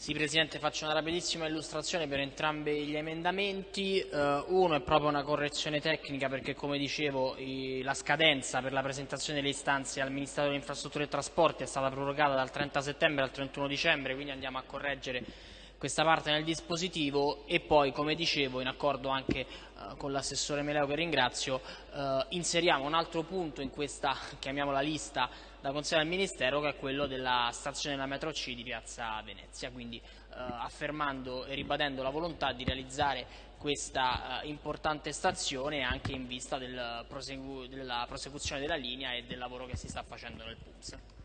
Sì, Presidente, faccio una rapidissima illustrazione per entrambi gli emendamenti. Uh, uno è proprio una correzione tecnica perché, come dicevo, i, la scadenza per la presentazione delle istanze al Ministero delle Infrastrutture e Trasporti è stata prorogata dal 30 settembre al 31 dicembre, quindi andiamo a correggere questa parte nel dispositivo e poi, come dicevo, in accordo anche uh, con l'assessore Meleo che ringrazio, uh, inseriamo un altro punto in questa, chiamiamola lista, da consegnare al Ministero che è quello della stazione della metro C di Piazza Venezia, quindi uh, affermando e ribadendo la volontà di realizzare questa importante stazione anche in vista del della prosecuzione della linea e del lavoro che si sta facendo nel PUMS.